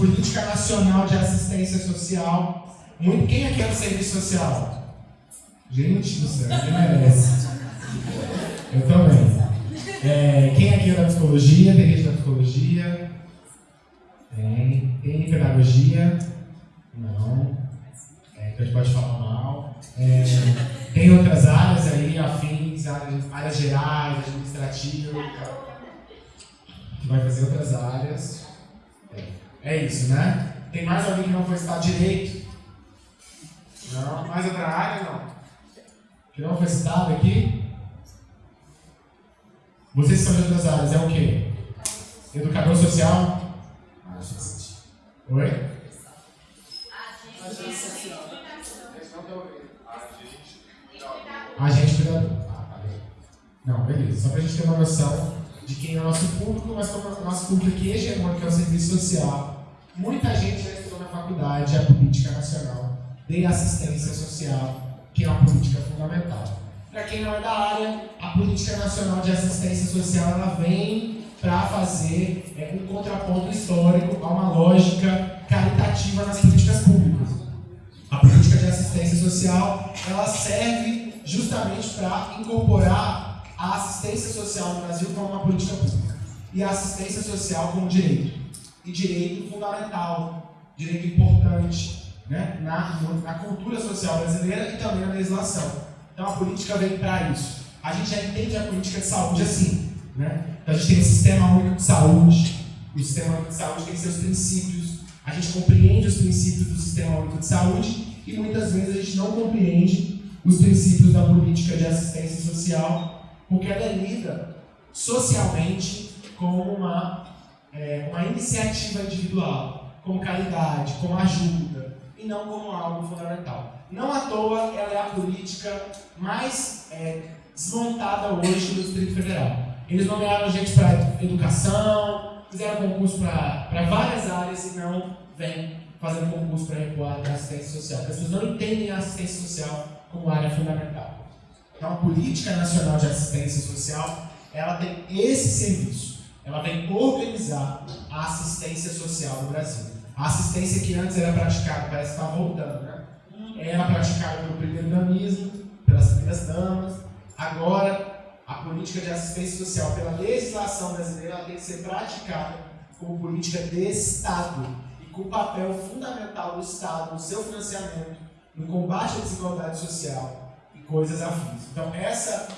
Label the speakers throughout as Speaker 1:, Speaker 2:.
Speaker 1: Política Nacional de Assistência Social. Muito, quem aqui é do serviço social? Gente do céu, quem merece? Eu também. É, quem aqui é da psicologia? Tem gente da psicologia? Tem. Tem pedagogia? Não. É, então a gente pode falar mal. É, tem outras áreas aí, afins, áreas, áreas gerais, administrativas. Que vai fazer outras áreas. É, é isso, né? Tem mais alguém que não foi citar direito? Não? Mais outra área? Não. Que não foi citado aqui? Vocês são de outras áreas, é o quê? Educador social? Ah, deixa eu sentir. Oi? Agente cuidador. Ah. Não, beleza. Só para a gente ter uma noção de quem é o nosso público, mas como o nosso público aqui é hegemônico, é o serviço social. Muita gente já estudou na faculdade a política nacional de assistência social, que é uma política fundamental. Para quem não é da área, a política nacional de assistência social ela vem para fazer é, um contraponto histórico a uma lógica caritativa nas políticas públicas. A política de assistência social ela serve justamente para incorporar a assistência social no Brasil como uma política pública e a assistência social como direito e direito fundamental, direito importante né, na, na cultura social brasileira e também na legislação. Então a política vem para isso. A gente já entende a política de saúde assim. Né? Então a gente tem o Sistema Único de Saúde, o Sistema Único de Saúde tem seus princípios, a gente compreende os princípios do Sistema Único de Saúde e muitas vezes a gente não compreende os princípios da política de assistência social, porque ela é lida socialmente como uma, é, uma iniciativa individual, como caridade, como ajuda, e não como algo fundamental. Não à toa ela é a política mais é, desmontada hoje do Distrito Federal. Eles nomearam gente para educação, fizeram concurso para várias áreas e não vem fazendo concurso para recuar da assistência social. As pessoas não entendem a assistência social como área fundamental. Então, a Política Nacional de Assistência Social, ela tem esse serviço. Ela vem organizar a assistência social no Brasil. A assistência que antes era praticada, parece que está voltando, né? Era praticada pelo primeiro-damismo, pelas primeiras damas. Agora, a política de assistência social, pela legislação brasileira, ela tem que ser praticada como política de Estado e com o papel fundamental do Estado no seu financiamento, no combate à desigualdade social e coisas afins. Então, essa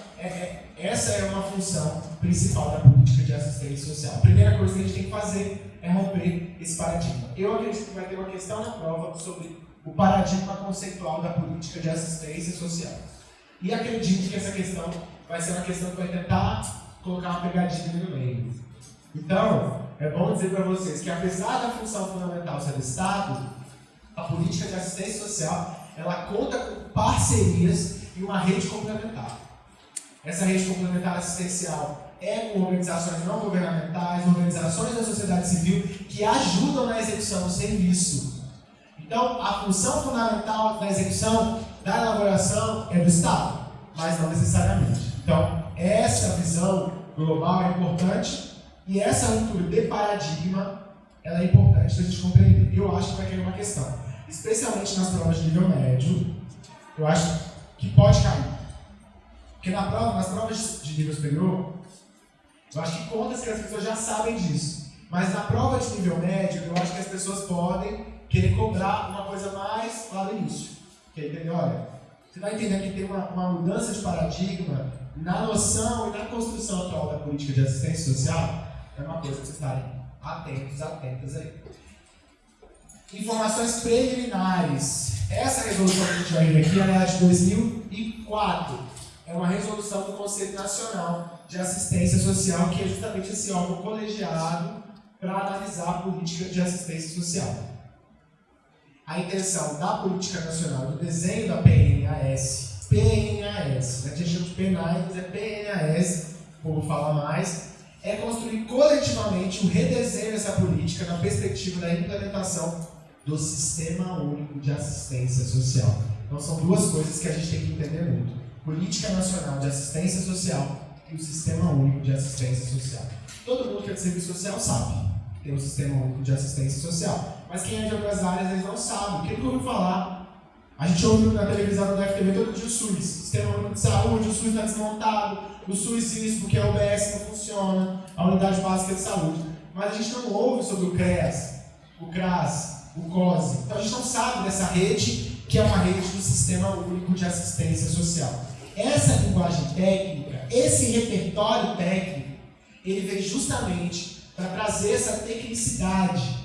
Speaker 1: essa é uma função principal da política de assistência social. A primeira coisa que a gente tem que fazer é romper esse paradigma. Eu acredito que vai ter uma questão na prova sobre o paradigma conceitual da política de assistência social. E acredito que essa questão vai ser uma questão que vai tentar colocar uma pegadinha no meio. Então, é bom dizer para vocês que apesar da função fundamental ser do Estado, a política de assistência social ela conta com parcerias e uma rede complementar. Essa rede complementar assistencial é com organizações não governamentais, organizações da sociedade civil que ajudam na execução do serviço. Então, a função fundamental da execução, da elaboração, é do Estado, mas não necessariamente. Então, essa visão global é importante e essa ruptura de paradigma ela é importante da gente compreender. Eu acho que vai cair uma questão, especialmente nas provas de nível médio, eu acho que pode cair. Porque na prova, nas provas de nível superior, eu acho que contas que as pessoas já sabem disso. Mas na prova de nível médio, eu acho que as pessoas podem querer cobrar uma coisa mais lá no início. Que entendeu? Olha, você vai entender que tem uma, uma mudança de paradigma na noção e na construção atual da política de assistência social. É uma coisa que vocês estarem atentos, atentas aí. Informações preliminares. Essa resolução que a gente vai ver aqui é de 2004. É uma resolução do Conselho Nacional de Assistência Social, que é justamente esse órgão colegiado para analisar a política de assistência social. A intenção da política nacional, do desenho da PNAS, PNAS, né? a gente chama de PNAS, é PNAS, como fala mais, é construir coletivamente o um redesenho dessa política na perspectiva da implementação do Sistema Único de Assistência Social. Então são duas coisas que a gente tem que entender muito. Política Nacional de Assistência Social e o Sistema Único de Assistência Social. Todo mundo que é de serviço social sabe. tem um sistema único de assistência social. Mas quem é de outras áreas, eles não sabem. Quem nunca ouviu falar? A gente ouve na televisão da FTV todo dia o SUS. Sistema único de saúde, o SUS está desmontado, o SUS isso, porque a UBS não funciona, a Unidade Básica de Saúde. Mas a gente não ouve sobre o CREAS, o CRAS, o COSE. Então a gente não sabe dessa rede, que é uma rede do Sistema Único de Assistência Social. Essa linguagem técnica, esse repertório técnico, ele vem justamente para trazer essa tecnicidade,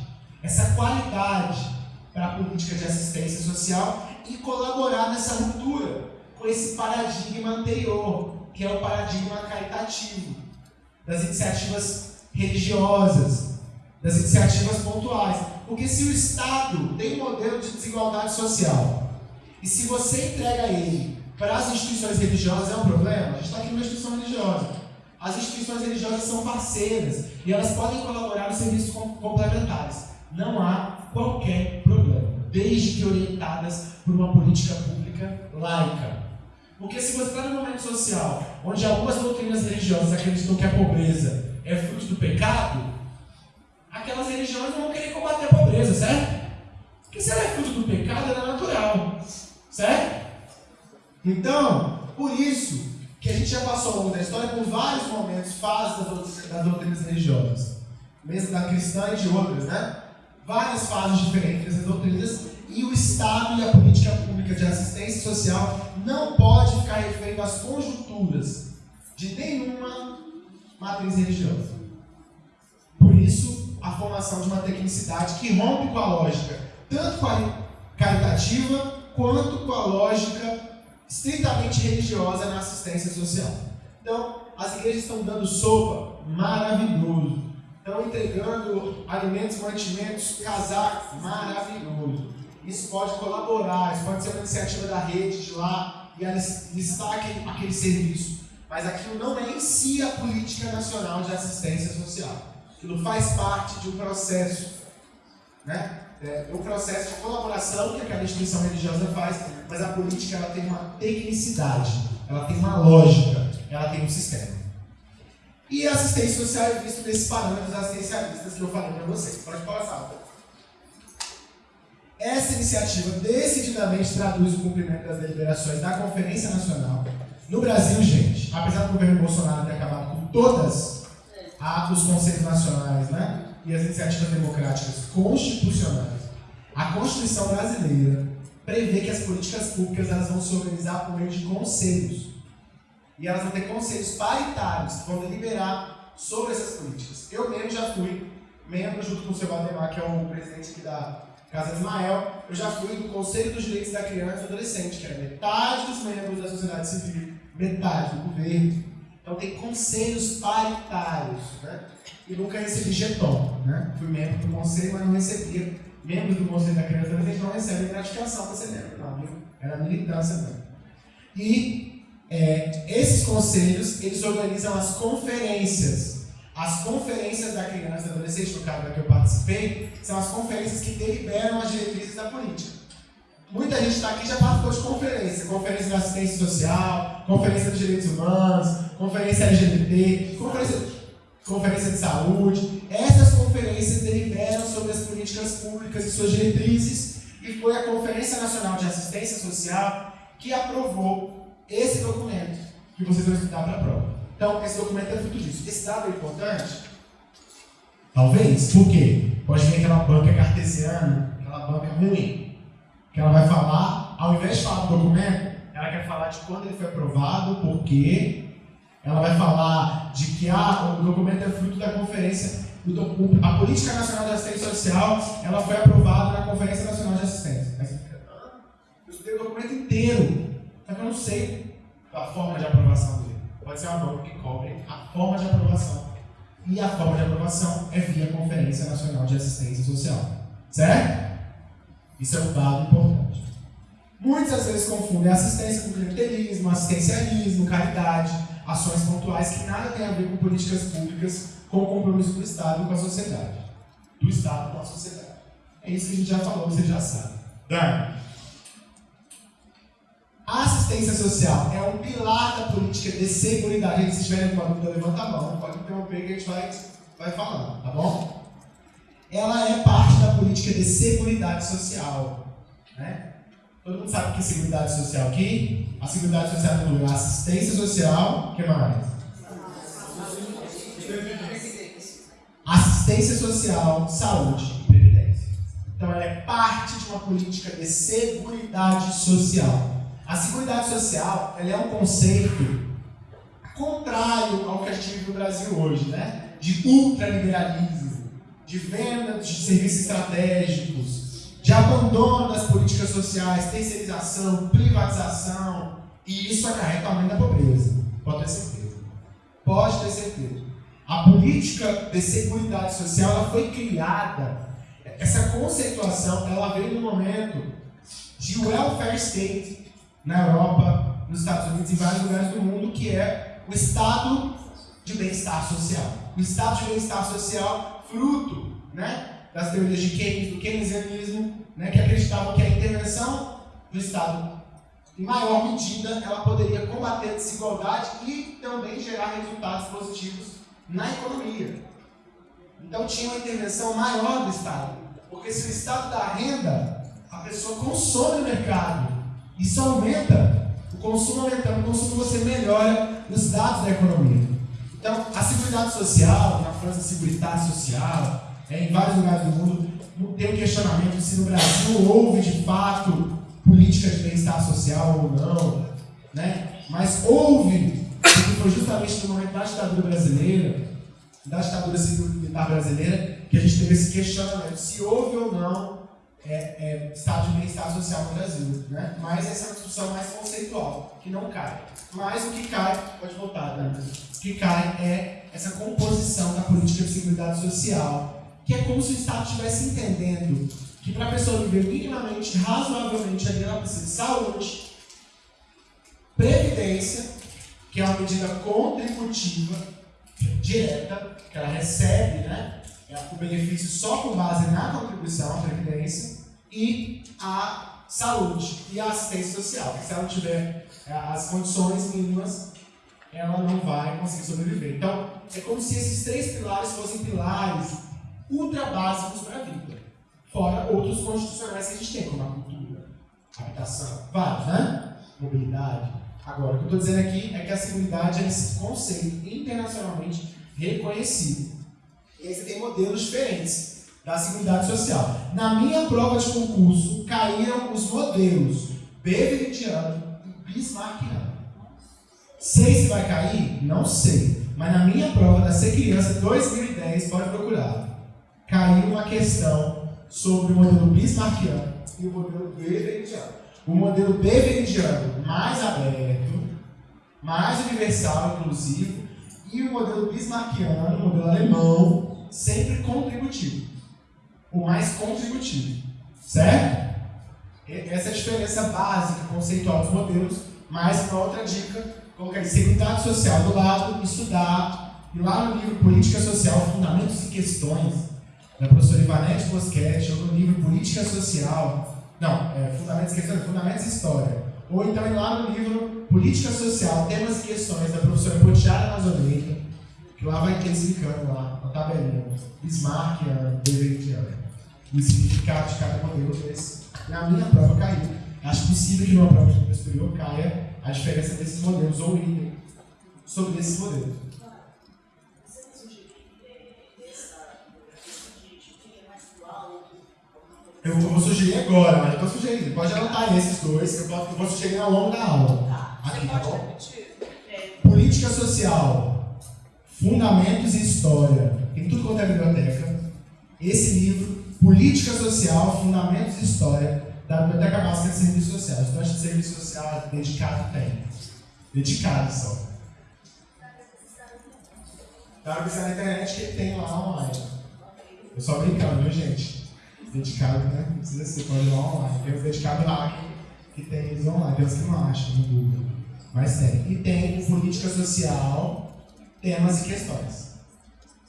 Speaker 1: essa qualidade para a política de assistência social e colaborar nessa ruptura com esse paradigma anterior, que é o paradigma caritativo, das iniciativas religiosas, das iniciativas pontuais. Porque se o Estado tem um modelo de desigualdade social, e se você entrega ele para as instituições religiosas, é um problema? A gente está aqui numa instituição religiosa. As instituições religiosas são parceiras e elas podem colaborar nos serviços complementares. Não há qualquer problema, desde que orientadas por uma política pública laica. Porque se você está num momento social onde algumas doutrinas religiosas acreditam que a pobreza é fruto do pecado, aquelas religiões não vão querer combater a pobreza, certo? Porque se ela é fruto do pecado, ela é natural, certo? Então, por isso que a gente já passou ao longo da história por vários momentos, fases das doutrinas religiosas, mesmo da cristã e de outras, né? Várias fases diferentes dessas doutrinas, e o Estado e a política pública de assistência social não pode ficar refém às conjunturas de nenhuma matriz religiosa. Por isso, a formação de uma tecnicidade que rompe com a lógica, tanto caritativa quanto com a lógica estritamente religiosa na assistência social. Então, as igrejas estão dando sopa maravilhoso. Estão entregando alimentos, mantimentos, casaco maravilhoso. Isso pode colaborar, isso pode ser uma iniciativa da rede de lá e listar aquele, aquele serviço. Mas aquilo não é em si a política nacional de assistência social. Aquilo faz parte de um processo, né? É, um processo de colaboração que aquela instituição religiosa faz, mas a política ela tem uma tecnicidade, ela tem uma lógica, ela tem um sistema. E a assistência social é vista nesses parâmetros assistencialistas que eu falei para vocês. Pode passar. Essa iniciativa decididamente traduz o cumprimento das deliberações da Conferência Nacional. No Brasil, gente, apesar do governo Bolsonaro ter acabado com todas os conselhos nacionais né, e as iniciativas democráticas constitucionais, a Constituição brasileira prevê que as políticas públicas elas vão se organizar por meio de conselhos. E elas vão ter conselhos paritários que vão deliberar sobre essas políticas. Eu mesmo já fui membro, junto com o seu Valdemar, que é o presidente aqui da Casa Ismael, eu já fui do Conselho dos Direitos da Criança e do Adolescente, que era metade dos membros da sociedade civil, metade do governo. Então tem conselhos paritários, né? E nunca recebi jeton, né? Fui membro do conselho, mas não recebia. Membros do Conselho da Criança e Adolescente não recebem gratificação ser membro, não, viu? Era militância mesmo. E é, esses conselhos, eles organizam as conferências as conferências da criança e adolescente, no caso da que eu participei, são as conferências que deliberam as diretrizes da política. Muita gente está aqui já participou de conferência, conferência de assistência social, conferência de direitos humanos, conferência LGBT, conferência, conferência de saúde. Essas conferências deliberam sobre as políticas públicas e suas diretrizes, e foi a Conferência Nacional de Assistência Social que aprovou esse documento que vocês vão estudar para a prova. Então, esse documento é fruto disso. Esse dado é importante? Talvez. Por quê? Pode vir aquela banca cartesiana, aquela banca ruim, que ela vai falar, ao invés de falar do documento, ela quer falar de quando ele foi aprovado, por quê. Ela vai falar de que ah, o documento é fruto da conferência, a Política Nacional de Assistência Social, ela foi aprovada na Conferência Nacional de Assistência. Eu estudei o documento inteiro, só que eu não sei a forma de aprovação dele pode ser uma norma que cobre a forma de aprovação. E a forma de aprovação é via Conferência Nacional de Assistência Social. Certo? Isso é um dado importante. Muitas vezes confundem assistência com clientelismo, assistencialismo, caridade, ações pontuais que nada tem a ver com políticas públicas, com o compromisso do Estado com a sociedade. Do Estado com a sociedade. É isso que a gente já falou, você já sabe. Dani. A assistência social é um pilar da política de segurança. Se estiverem com dúvida, levanta a mão. Pode interromper que a gente vai, vai falando, tá bom? ela é parte da política de seguridade social. Né? Todo mundo sabe o que é seguridade social aqui? A seguridade social inclui assistência social, o que mais? Assistência social, saúde e previdência. Então ela é parte de uma política de seguridade social. A seguridade social ela é um conceito contrário ao que a gente vive no Brasil hoje, né? De ultraliberalismo, de venda de serviços estratégicos, de abandono das políticas sociais, terceirização, privatização, e isso acarreta aumento da pobreza. Pode ter certeza. Pode ter certeza. A política de seguridade social ela foi criada, essa conceituação ela veio no momento de welfare state na Europa, nos Estados Unidos e em vários lugares do mundo, que é o estado de bem-estar social. O estado de bem-estar social, fruto né, das teorias de Keynes, do keynesianismo, né, que acreditavam que a intervenção do Estado, em maior medida, ela poderia combater a desigualdade e também gerar resultados positivos na economia. Então tinha uma intervenção maior do Estado. Porque se o Estado dá renda, a pessoa consome no mercado. Isso aumenta o consumo aumentando, o consumo você melhora os dados da economia. Então, a Seguridade Social, na França, a Seguridade Social, é, em vários lugares do mundo, não tem questionamento se no Brasil houve de fato política de bem-estar social ou não, né? mas houve, foi justamente no momento da ditadura brasileira, da ditadura civil-militar brasileira, que a gente teve esse questionamento se houve ou não é, é, estado de bem-estar social no Brasil. Né? Mas essa é uma discussão mais conceitual, que não cai. Mas o que cai, pode voltar, né? o que cai é essa composição da política de seguridade social, que é como se o Estado estivesse entendendo que para a pessoa viver minimamente, razoavelmente, ela precisa de saúde, previdência, que é uma medida contributiva direta, que ela recebe, né? É o benefício só com base na contribuição à Previdência e a saúde e a assistência social. Se ela não tiver é, as condições mínimas, ela não vai conseguir sobreviver. Então, é como se esses três pilares fossem pilares ultra básicos para a vida. Fora outros constitucionais que a gente tem, como a cultura, a habitação, vários, né? Mobilidade. Agora, o que eu estou dizendo aqui é que a seguridade é esse conceito internacionalmente reconhecido. E aí você tem modelos diferentes da Seguridade Social. Na minha prova de concurso, caíram os modelos Beveridgeano e Bismarckiano. Sei se vai cair? Não sei. Mas na minha prova da Ser Criança 2010, pode procurar. Caiu uma questão sobre o modelo Bismarckiano e o modelo Beveridgeano. O modelo Beveridgeano mais aberto, mais universal, inclusive, e o modelo bismarckiano, o modelo alemão, sempre contributivo. O mais contributivo. Certo? Essa é a diferença básica, conceitual dos modelos. Mais uma outra dica, colocar seguridade social do lado, estudar. E lá no livro Política Social, Fundamentos e Questões, da professora Ivanete Boschetti, ou no livro Política Social, não, é, Fundamentos e Questões, Fundamentos e História ou então ir lá no livro Política Social, Temas e Questões, da professora Potiara Nazoleika, que lá vai explicando lá, na tabelinha, Bismarck, Beveridgeano, o significado de cada modelo desse. Na minha prova caiu. Acho possível que numa prova de superior caia a diferença desses modelos, ou item sobre esses modelos. Eu vou sugerir agora, mas eu estou sugerindo. Pode anotar esses dois, que eu, posso, eu vou sugerir ao longo da aula.
Speaker 2: Tá. Aqui, tá bom?
Speaker 1: É. Política social, fundamentos e história. Tem tudo quanto é biblioteca. Esse livro, Política Social, Fundamentos e História, da Biblioteca Básica de Serviços Sociais. Estudante de serviço social dedicado tem. Dedicado só. Dá pra pesquisar na internet que tem lá online. Eu só brincando, viu, gente? Dedicado, né? Não precisa ser, pode ir online. Tem os dedicados lá que, tem eles online, tem os que não acham no Google. Mas tem. E tem política social, temas e questões.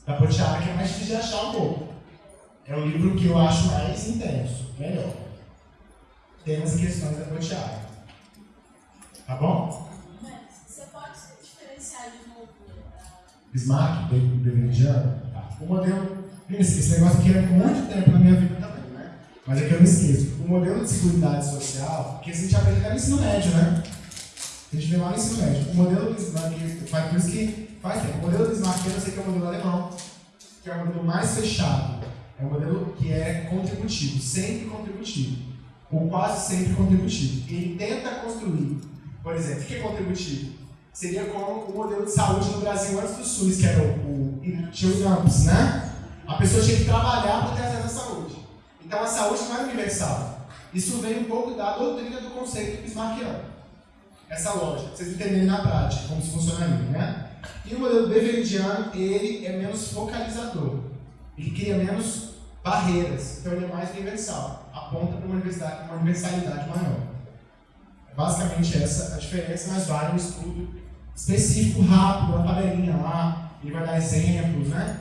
Speaker 1: Da Potiara, que é mais difícil de achar um pouco. É o livro que eu acho mais intenso, melhor. Temas e questões da Potiara. Tá bom?
Speaker 2: Você pode diferenciar de novo.
Speaker 1: Bismarck, Beveridiano. Tá. O modelo Esse, esse negócio aqui é muito tempo na minha vida né? Mas é que eu não esqueço. O modelo de seguridade social, que a gente aprende até no ensino médio, né? A gente vê lá no ensino médio. O modelo do Bismarck, faz por isso que faz tempo. O modelo do Bismarck, eu sei que é o modelo alemão, que é o modelo mais fechado. É um modelo que é contributivo, sempre contributivo. Ou quase sempre contributivo. Ele tenta construir, por exemplo, o que é contributivo? Seria como o modelo de saúde no Brasil antes do SUS, que era o, tinha o INAMPS, né? A pessoa tinha que trabalhar para ter acesso à saúde. Então a saúde não era universal. Isso vem um pouco da doutrina do conceito bismarckiano. Essa lógica, vocês entenderem na prática como isso funcionaria, né? E o modelo beveridiano, ele é menos focalizador. Ele cria menos barreiras, então ele é mais universal. Aponta para uma, universidade, uma universalidade maior. É basicamente essa a diferença, mas vale um estudo específico, rápido, uma tabelinha lá, ele vai dar exemplos, né?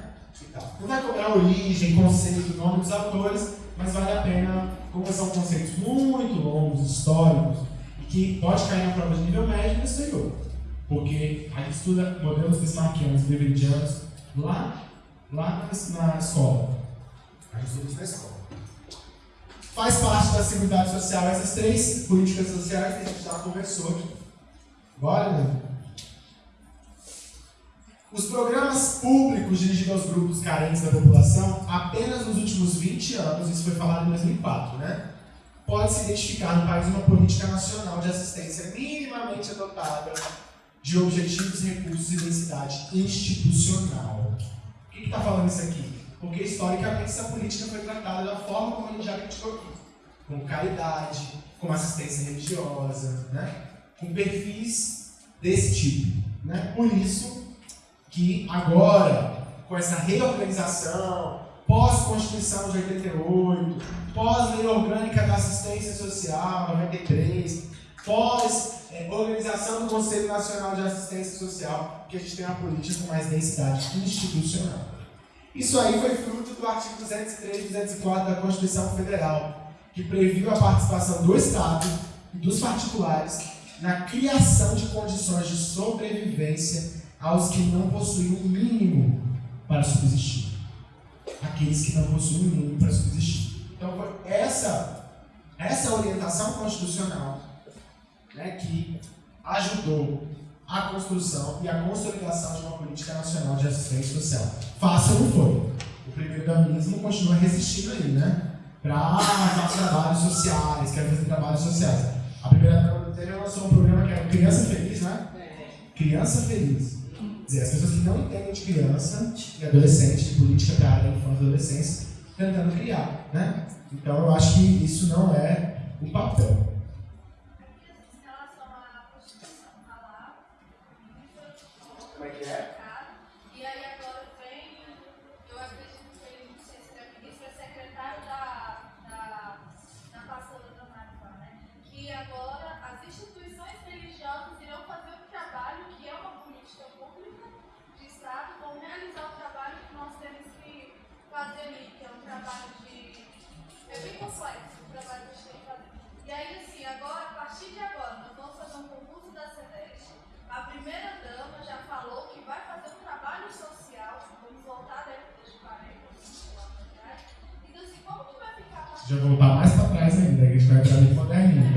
Speaker 1: Não vai cobrar origem, conceito, nome dos autores, mas vale a pena, como são conceitos muito longos, históricos, e que pode cair na prova de nível médio no exterior. Porque a gente estuda modelos bismarckianos, beveridianos, lá, lá na escola. A gente estuda isso na escola. Faz parte da Seguridade Social essas três políticas sociais que a gente já conversou aqui. Bora, né? Os programas públicos dirigidos aos grupos carentes da população, apenas nos últimos 20 anos, isso foi falado em 2004, né? Pode-se identificar no país uma política nacional de assistência minimamente adotada de objetivos, recursos e densidade institucional. Por que está falando isso aqui? Porque historicamente essa política foi tratada da forma como a gente já criticou aqui. Com caridade, com assistência religiosa, né? com perfis desse tipo. Né? Por isso, que agora, com essa reorganização, pós-Constituição de 88, pós-Lei Orgânica da Assistência Social, 93, pós-organização do Conselho Nacional de Assistência Social, que a gente tem uma política com mais densidade institucional. Isso aí foi fruto do artigo 203 e 204 da Constituição Federal, que previu a participação do Estado e dos particulares na criação de condições de sobrevivência aos que não possuem o um mínimo para subsistir. Aqueles que não possuem o um mínimo para subsistir. Então, essa, essa orientação constitucional né, que ajudou a construção e a consolidação de uma política nacional de assistência social. Fácil não foi. O primeiro damismo continua resistindo aí, né? Para fazer trabalhos sociais, quer fazer trabalhos sociais. A primeira dama lançou um programa que era Criança Feliz, né? Criança Feliz dizer, as pessoas que não entendem de criança e adolescente, de política para a área infância e adolescência, tentando criar, né? Então eu acho que isso não é o papel.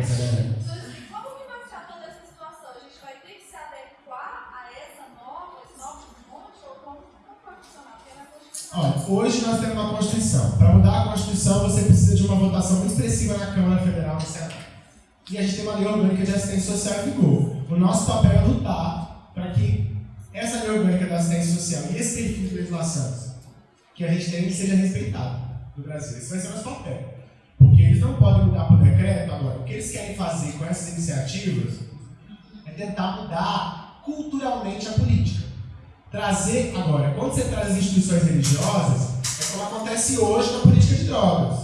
Speaker 2: Então, assim, como que vai ficar toda essa situação? A gente vai ter que se adequar a essa esse novo monte, ou como, vai funcionar?
Speaker 1: Hoje nós temos uma Constituição. Para mudar a Constituição, você precisa de uma votação muito expressiva na Câmara Federal e. E a gente tem uma lei orgânica de assistência social em vigor. O nosso papel é lutar para que essa lei orgânica da assistência social e esse perfil de legislação que a gente tem seja respeitado no Brasil. Esse vai ser o nosso papel. Tentar mudar culturalmente a política. Trazer, agora, quando você traz instituições religiosas, é como acontece hoje na política de drogas.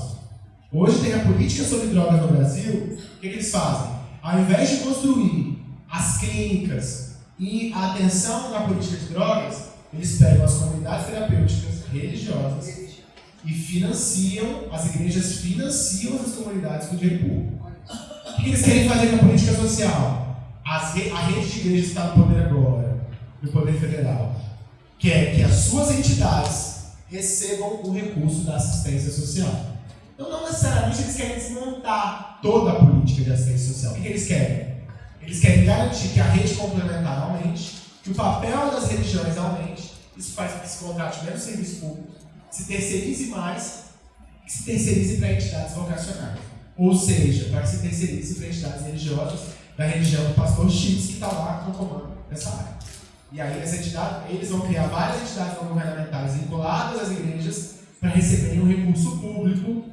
Speaker 1: Hoje tem a política sobre drogas no Brasil, o que, que eles fazem? Ao invés de construir as clínicas e a atenção na política de drogas, eles pegam as comunidades terapêuticas religiosas e financiam, as igrejas financiam as comunidades com dinheiro público. O que eles querem fazer com a política social? Re, a rede de igrejas está no poder agora, no poder federal. Quer que as suas entidades recebam o recurso da assistência social. Então, não necessariamente eles querem desmontar toda a política de assistência social. O que eles querem? Eles querem garantir que a rede complementar aumente, que o papel das religiões aumente, isso faz com que se contrate menos serviço público, se terceirize mais, que se terceirize para entidades vocacionais. Ou seja, para que se terceirize para entidades religiosas da religião do pastor X, que está lá no comando dessa área. E aí, essa entidade, eles vão criar várias entidades não governamentais vinculadas às igrejas para receberem um recurso público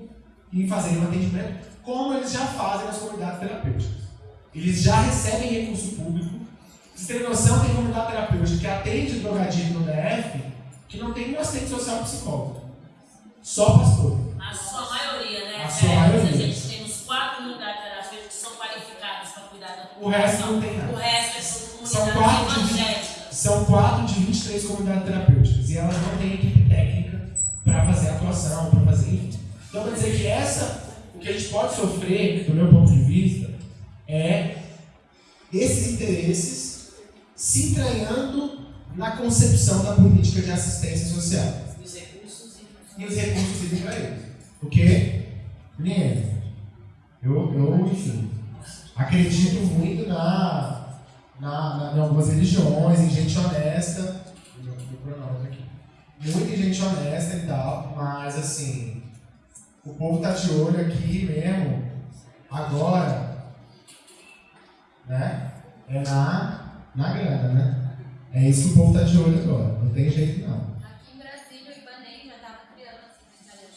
Speaker 1: e fazerem um atendimento, como eles já fazem nas comunidades terapêuticas. Eles já recebem recurso público. Vocês terem noção, tem comunidade terapêutica que atende drogadito no DF que não tem nenhum assistente social psicólogo. Só pastor.
Speaker 3: A sua maioria, né?
Speaker 1: A sua
Speaker 3: é,
Speaker 1: maioria.
Speaker 3: A gente tem uns quatro unidades terapêuticas que são qualificadas para cuidar da
Speaker 1: O resto não tem nada.
Speaker 3: O resto é tudo
Speaker 1: São quatro de-. São 4 de 23 comunidades terapêuticas e elas não têm equipe técnica para fazer atuação, para fazer enfim. Então, quer dizer que essa, o que a gente pode sofrer, do meu ponto de vista, é esses interesses se entranhando na concepção da política de assistência social.
Speaker 3: E os recursos e
Speaker 1: os recursos para eles. Porque, menino, eu, eu, enfim, acredito muito na, na, na, em algumas religiões, em gente honesta. Aqui. Muito gente honesta e tal, mas assim, o povo tá de olho aqui mesmo, agora, né? É na, na grana, né? É isso que o povo tá de olho agora, não tem jeito não.
Speaker 2: Aqui em Brasília, o Ibanei já estava criando a secretaria,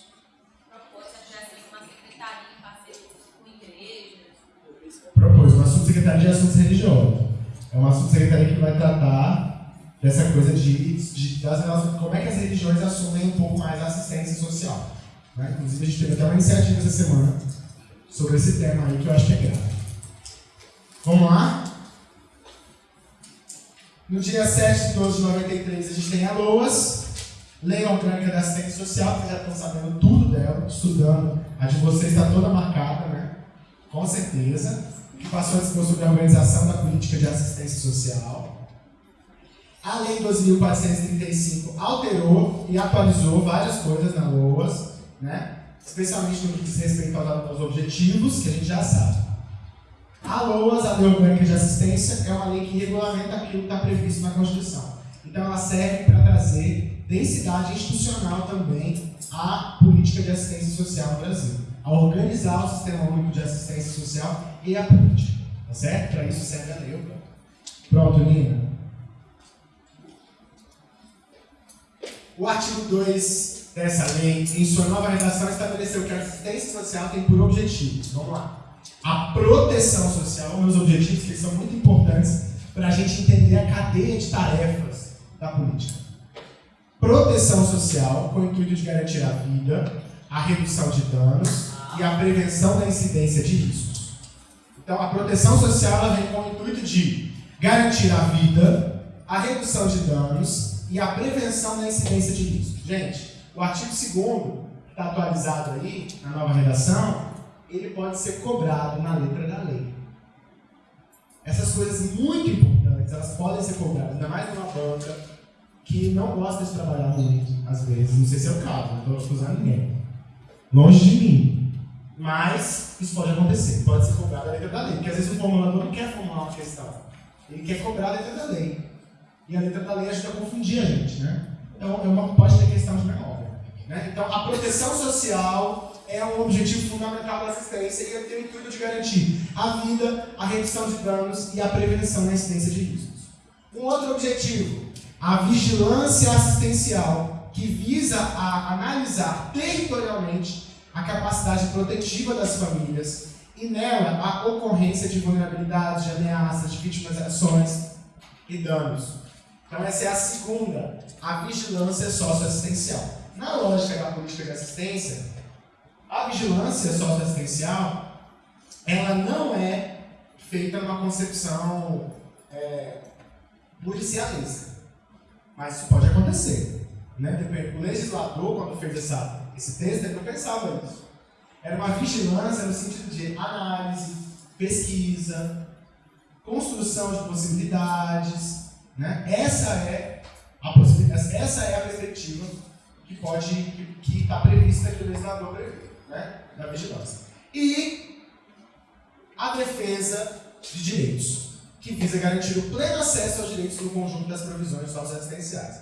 Speaker 2: propôs que tivesse uma secretaria em parceria com igrejas.
Speaker 1: propôs uma subsecretaria de assuntos religiosos. É uma subsecretaria que vai tratar dessa coisa de, de das relações, como é que as religiões assumem um pouco mais a assistência social. Né? Inclusive, a gente teve até uma iniciativa essa semana sobre esse tema aí que eu acho que é grave. Vamos lá? No dia 7 de 12 de 93, a gente tem a LOAS, Lei Orgânica da Assistência Social, que já estão sabendo tudo dela, estudando. A de vocês está toda marcada, né? Com certeza. Passou a dispor sobre a organização da política de assistência social. A Lei 12.435 alterou e atualizou várias coisas na LOAS, né? especialmente no que diz respeito aos objetivos, que a gente já sabe. A LOAS, a Lei Orgânica de Assistência, é uma lei que regulamenta aquilo que está previsto na Constituição. Então, ela serve para trazer densidade institucional também à política de assistência social no Brasil, a organizar o sistema único de assistência social e a política. Tá certo? Para isso serve a lei. Pronto, Nina. O artigo 2 dessa lei, em sua nova redação, estabeleceu que a assistência social tem por objetivo, vamos lá, a proteção social, meus objetivos que são muito importantes para a gente entender a cadeia de tarefas da política. Proteção social, com o intuito de garantir a vida, a redução de danos e a prevenção da incidência de riscos. Então, a proteção social vem com o intuito de garantir a vida, a redução de danos e a prevenção da incidência de riscos. Gente, o artigo 2 que está atualizado aí, na nova redação, ele pode ser cobrado na letra da lei. Essas coisas muito importantes, elas podem ser cobradas, ainda mais numa banca que não gosta de trabalhar muito, às vezes. Não sei se é o caso, não estou acusando ninguém. Longe de mim. Mas isso pode acontecer, pode ser cobrado a letra da lei. Porque às vezes o formulador não quer formular uma questão, ele quer cobrar a letra da lei. E a letra da lei ajuda a confundir a gente, né? Então é uma, pode ter questão de memória. Né? Então a proteção social é um objetivo fundamental da assistência e tem o intuito de garantir a vida, a redução de danos e a prevenção da incidência de riscos. Um outro objetivo, a vigilância assistencial, que visa a analisar territorialmente a capacidade protetiva das famílias e nela a ocorrência de vulnerabilidades, de ameaças, de vitimizações e danos. Então essa é a segunda, a vigilância socioassistencial. Na lógica da política de assistência, a vigilância socioassistencial, ela não é feita numa concepção é, policialista. Mas isso pode acontecer. Né? O legislador, quando fez essa, esse texto, ele não pensava nisso. Era uma vigilância no sentido de análise, pesquisa, construção de possibilidades. Né? Essa, é a possibilidade, essa é a perspectiva que pode que está prevista que o legislador prevê, né, da vigilância. E a defesa de direitos, que visa garantir o pleno acesso aos direitos no conjunto das provisões socioassistenciais.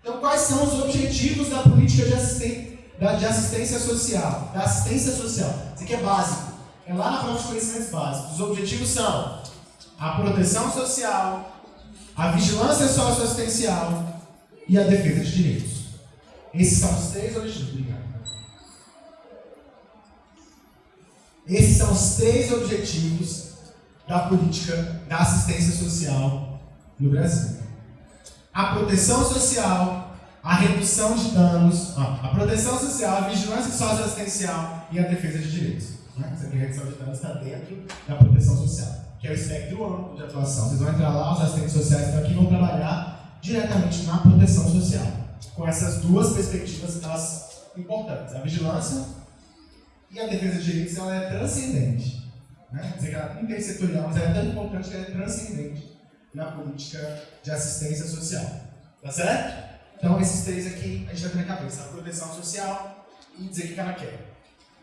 Speaker 1: Então, quais são os objetivos da política de assistência, de assistência social? Da assistência social. Isso aqui é básico. É lá na prova de conhecimentos básicos. Os objetivos são a proteção social, a vigilância socioassistencial e a defesa de direitos. Esses são os três objetivos. Obrigado. Esses são os três objetivos da política da assistência social no Brasil. A proteção social, a redução de danos, a proteção social, a vigilância socioassistencial e a defesa de direitos. Né? Essa aqui, a redução de danos está dentro da proteção social, que é o espectro amplo de atuação. Vocês vão entrar lá, os assistentes sociais estão aqui vão trabalhar diretamente na proteção social, com essas duas perspectivas elas importantes. A vigilância e a defesa de direitos ela é transcendente. Né? Quer dizer que ela é intersetorial, mas ela é tão importante que ela é transcendente na política de assistência social. Tá certo? Então, esses três aqui a gente vai ter na cabeça: a proteção social e dizer o que ela quer.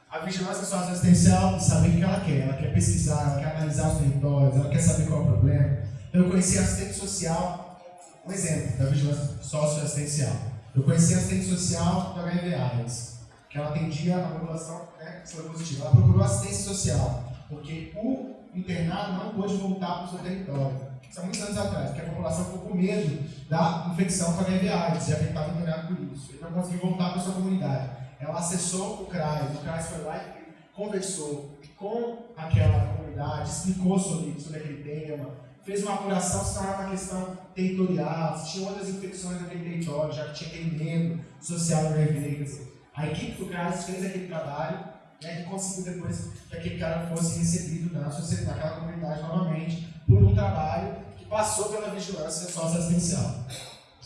Speaker 1: A vigilância socioassistencial, saber o que ela quer. Ela quer pesquisar, ela quer analisar os territórios, ela quer saber qual é o problema. Então, eu conheci assistente social, um exemplo da vigilância socioassistencial. Eu conheci assistente social do HIV AIDS, que ela atendia a população né, positiva. Ela procurou assistência social porque o internado não pôde voltar para o seu território. Isso há muitos anos atrás, porque a população ficou com medo da infecção com HIV AIDS e afetava o internado por isso. Ele não conseguiu voltar para a sua comunidade. Ela acessou o CRAS, o CRAS foi lá e conversou com aquela comunidade, explicou sobre, sobre aquele tema, fez uma apuração se não era uma questão territorial, se tinha outras infecções naquele território, já que tinha aquele medo social no HIV. A equipe do CRAS fez aquele trabalho né, que conseguiu depois que aquele cara fosse recebido na sociedade, naquela comunidade novamente, por um trabalho que passou pela vigilância socioassistencial.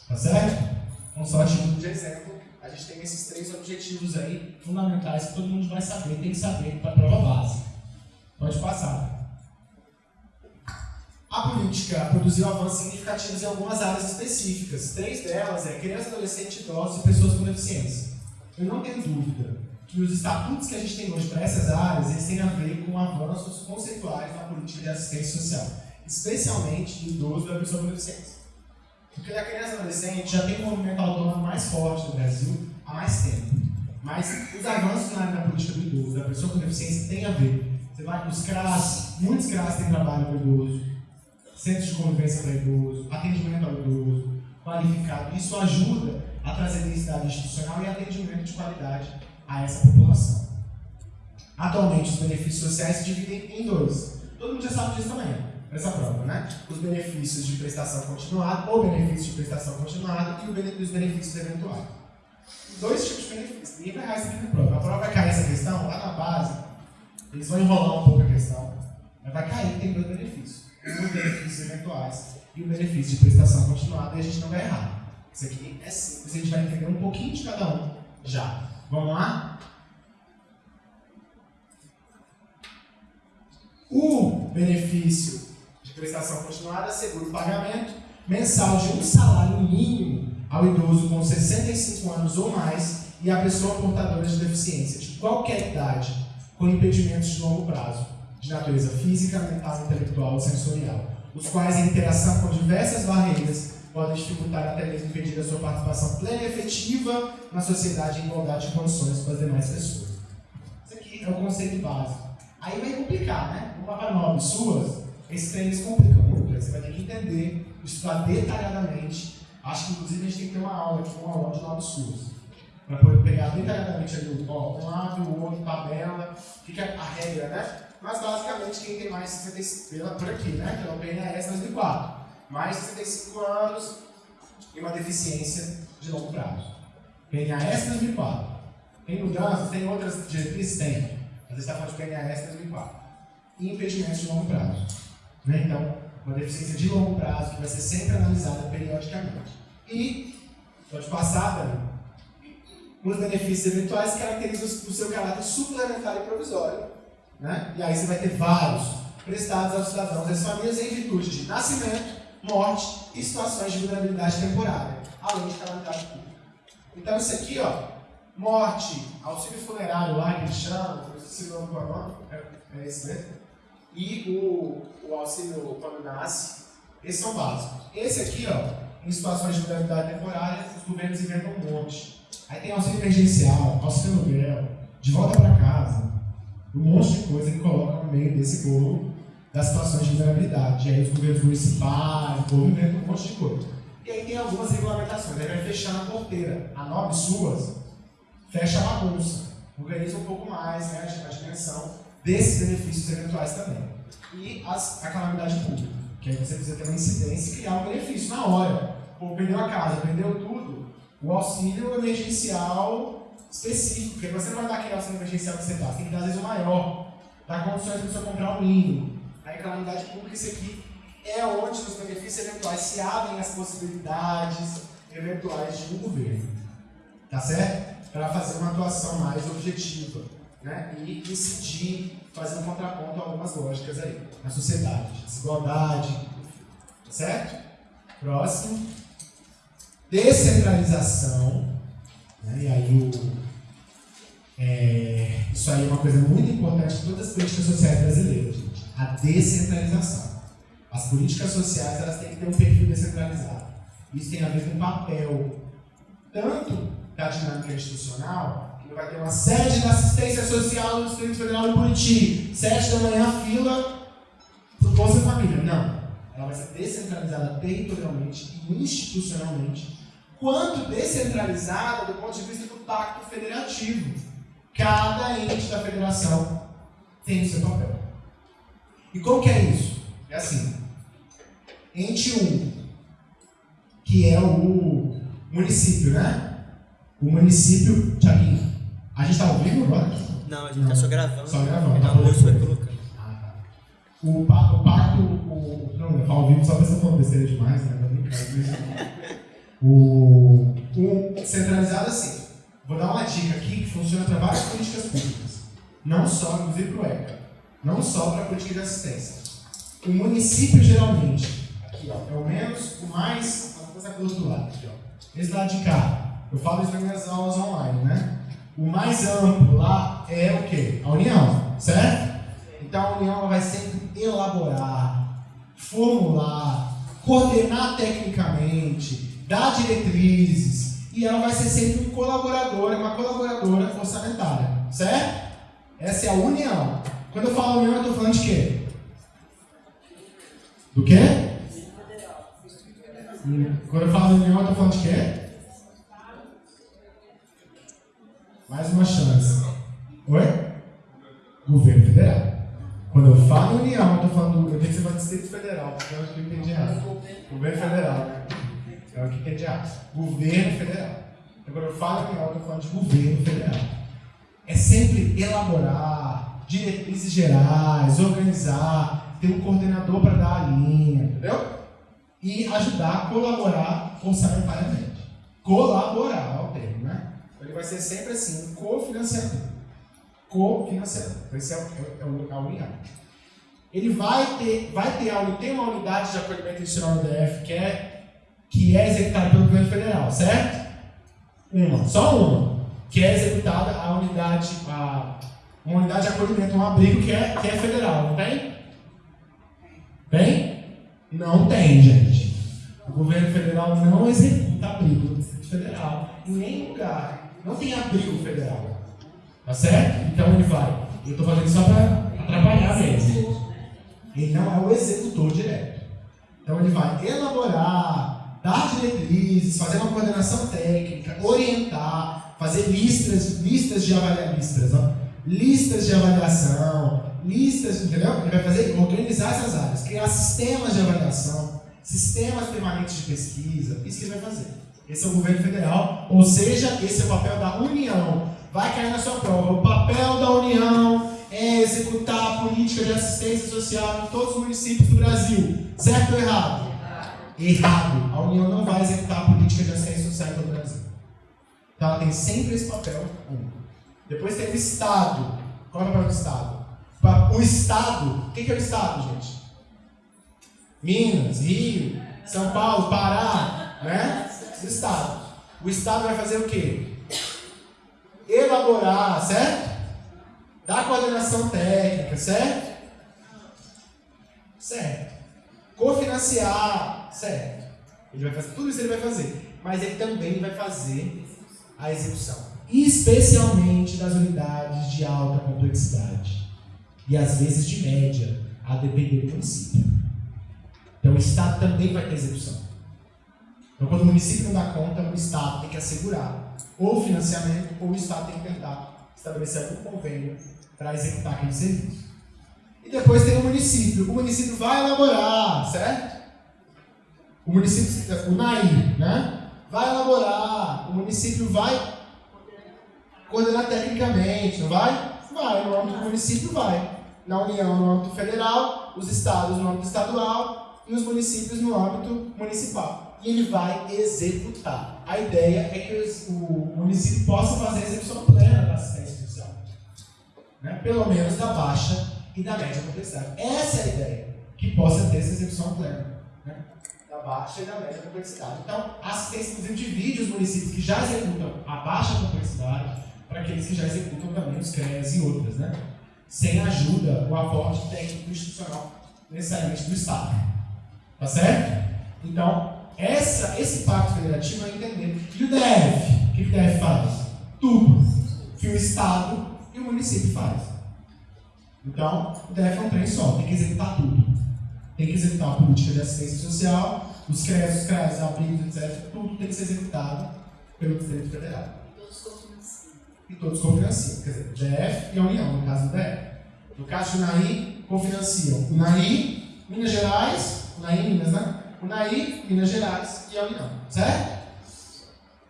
Speaker 1: Tá certo? Um só título de exemplo, a gente tem esses três objetivos aí fundamentais que todo mundo vai saber, tem que saber para a prova base. Pode passar. A política produziu avanços significativos em algumas áreas específicas. Três delas é criança, adolescente, idosos e pessoas com deficiência. Eu não tenho dúvida que os estatutos que a gente tem hoje para essas áreas, eles têm a ver com avanços conceituais na política de assistência social, especialmente do idoso e da pessoa com deficiência. Porque a criança e adolescente já tem um movimento autônomo mais forte no Brasil há mais tempo. Mas os avanços na área da política do idoso, da pessoa com deficiência, têm a ver. Você vai os CRAS, muitos CRAS têm trabalho para idoso, centros de convivência para idoso, atendimento ao idoso, qualificado. Isso ajuda a trazer densidade institucional e atendimento de qualidade a essa população. Atualmente, os benefícios sociais se dividem em dois. Todo mundo já sabe disso também, essa prova, né? Os benefícios de prestação continuada, ou benefício de prestação continuada, e os benefícios eventuais. Dois tipos de benefícios. Ninguém vai errar isso aqui na prova. A prova vai cair essa questão lá na base. Eles vão enrolar um pouco a questão. Mas vai cair que tem dois benefícios. Os benefícios eventuais e o benefício de prestação continuada, e a gente não vai errar. Isso aqui é simples, a gente vai entender um pouquinho de cada um já. Vamos lá? O benefício prestação continuada assegura o pagamento mensal de um salário mínimo ao idoso com 65 anos ou mais e à pessoa portadora de deficiência de qualquer idade com impedimentos de longo prazo, de natureza física, mental, intelectual ou sensorial, os quais, em interação com diversas barreiras, podem dificultar até mesmo impedir a sua participação plena e efetiva na sociedade em igualdade de condições com as demais pessoas. Isso aqui é o conceito básico. Aí vai complicar, né? Uma para nove suas, esses treinos complicam muito. Você vai ter que entender, estudar detalhadamente. Acho que inclusive a gente tem que ter uma aula aqui, uma aula de nove suas. Para poder pegar detalhadamente ali ó, um lado, o outro, tabela, fica a regra, né? Mas basicamente quem tem mais 65 por aqui, né? Que é o PNAS 2004 mais de 65 anos e uma deficiência de longo prazo. PNAS 2004. Tem mudanças? Tem outras diretrizes? Tem. Às vezes está falando de PNAS 2004. E impedimentos de longo prazo. Né? Então, uma deficiência de longo prazo que vai ser sempre analisada periodicamente. E, pode passar, Dani, os benefícios eventuais caracterizam o seu caráter suplementar e provisório. Né? E aí você vai ter vários prestados aos cidadãos às famílias em virtude de nascimento, morte e situações de vulnerabilidade temporária, além de calamidade pública. Então isso aqui, ó, morte, auxílio funerário lá que eles chamam, eu esqueci o nome qual é o nome, é, é esse mesmo, e o, o auxílio quando esses são básicos. Esse aqui, ó, em situações de vulnerabilidade temporária, os governos inventam um monte. Aí tem auxílio emergencial, auxílio aluguel, de volta para casa, um monte de coisa que coloca no meio desse bolo das situações de vulnerabilidade. E aí os governos municipais, o povo inventam um monte de coisa. E aí tem algumas regulamentações, aí vai fechar na porteira. A nove suas fecha a bagunça, organiza um pouco mais né, a dimensão desses benefícios eventuais também. E as, a calamidade pública, que aí você precisa ter uma incidência e criar um benefício na hora. Pô, perdeu a casa, perdeu tudo, o auxílio emergencial específico, porque você não vai dar aquele auxílio emergencial que você dá, você tem que dar às vezes o maior, dar condições para você comprar o mínimo. Aí calamidade pública, isso aqui é onde os benefícios eventuais se abrem as possibilidades eventuais de um governo. Tá certo? Para fazer uma atuação mais objetiva né? e incidir, fazer um contraponto a algumas lógicas aí na sociedade. Desigualdade, tá certo? Próximo. Descentralização. Né? E aí o, é, isso aí é uma coisa muito importante em todas as políticas sociais brasileiras, gente. A descentralização. As políticas sociais elas têm que ter um perfil descentralizado. Isso tem a ver com o papel tanto da dinâmica institucional, vai ter uma sede da assistência social do Distrito Federal de Buriti, sete da manhã, fila para o Bolsa Família. Não. Ela vai ser descentralizada territorialmente e institucionalmente, quanto descentralizada do ponto de vista do pacto federativo. Cada ente da federação tem o seu papel. E como que é isso? É assim, ente 1, que é o município, né? O município, Tiaguinho, a gente está ao vivo agora?
Speaker 4: Não, a gente está só gravando.
Speaker 1: Só gravando,
Speaker 4: Então
Speaker 1: tá
Speaker 4: vai colocando.
Speaker 1: Tá. O, pa- o pacto, o, não, eu ao vivo só pra você falando besteira demais, né? Brincar, O, o centralizado assim, vou dar uma dica aqui que funciona para várias políticas públicas, não só, inclusive para o ECA, não só para a política de assistência. O município geralmente, aqui ó, é o menos, o mais, vamos começar pelo outro lado aqui ó. Esse lado de cá, eu falo isso nas minhas aulas online, né? O mais amplo lá é o quê? A união, certo? Então a união vai sempre elaborar, formular, coordenar tecnicamente, dar diretrizes e ela vai ser sempre um colaborador, uma colaboradora orçamentária, certo? Essa é a união. Quando eu falo união, eu estou falando de quê? Do quê? Quando eu falo união, eu estou falando de quê? Mais uma chance. Oi? Governo Federal. Quando eu falo união, eu estou falando. Eu tenho que ser para Distrito Federal, porque eu acho que eu entendi errado. Governo Federal, né? É o que entendi errado. Governo Federal. Então, quando eu falo união, eu estou falando de governo federal. É sempre elaborar diretrizes gerais, organizar, ter um coordenador para dar a linha, entendeu? E ajudar a colaborar orçamentariamente. Colaborar, é o termo, né? Ele vai ser sempre assim, um cofinanciador. Cofinanciador. Esse é, o- é, o- a união. Ele vai ter, vai ter, a uni- tem uma unidade de acolhimento institucional no DF que é, que é executada pelo governo federal, certo? Uma, só uma, que é executada a unidade, a, uma unidade de acolhimento, um abrigo que é, que é federal, não tem? Tem? Não tem, gente. O governo federal não executa abrigo Federal, em nenhum lugar. Não tem abrigo federal. Tá certo? Então ele vai. Eu estou fazendo só para atrapalhar mesmo. Ele não é o executor direto. Então ele vai elaborar, dar diretrizes, fazer uma coordenação técnica, orientar, fazer listas, listas de avaliação, listas, listas de avaliação, listas, entendeu? Ele vai fazer, organizar essas áreas, criar sistemas de avaliação, sistemas permanentes de pesquisa, isso que ele vai fazer. Esse é o governo federal, ou seja, esse é o papel da União. Vai cair na sua prova. Política de assistência social em todos os municípios do Brasil. Certo ou errado? Errado. A União não vai executar a política de assistência social em todo o Brasil. Então ela tem sempre esse papel único. Depois tem o Estado. Qual é o papel do Estado? O Estado, o que é o Estado, gente? Minas, Rio, São Paulo, Pará, né? O Estado. O Estado vai fazer o quê? Elaborar, certo? Dar coordenação técnica, certo? Certo. Cofinanciar, certo. Ele vai fazer, tudo isso ele vai fazer. Mas ele também vai fazer a execução. Especialmente das unidades de alta complexidade. E às vezes de média, a depender do município. Então o Estado também vai ter execução. Então, quando o município não dá conta, o Estado tem que assegurar ou financiamento, ou o Estado tem que tentar estabelecer algum convênio para executar aquele serviço. E depois tem o município. O município vai elaborar, certo? O município, o NAI, né? Vai elaborar, o município vai coordenar tecnicamente, não vai? Vai, no âmbito do município vai. Na União, no âmbito federal, os estados no âmbito estadual e os municípios no âmbito municipal e ele vai executar. A ideia é que o município possa fazer a execução plena da assistência. Né? Pelo menos da baixa e da média complexidade. Essa é a ideia, que possa ter essa execução plena. Né? Da baixa e da média complexidade. Então, a assistência, inclusive, divide os municípios que já executam a baixa complexidade para aqueles que já executam também os CREAs e outras, né? Sem ajuda, o aporte técnico institucional necessariamente do Estado. Tá certo? Então, essa, esse pacto federativo é entender. E o DF? O que o DF faz? Tudo que o Estado e o município faz. Então, o DF é um trem só, tem que executar tudo. Tem que executar a política de assistência social, os CRES, os CRES, abrigos, etc. Tudo tem que ser executado pelo Distrito Federal.
Speaker 3: E todos cofinanciam.
Speaker 1: E todos cofinanciam. Quer dizer, DF e a União, no caso do DF. No caso do UNAI, cofinanciam. UNAI, Minas Gerais, UNAI Minas, né? Unaí, Minas Gerais e a União. Certo?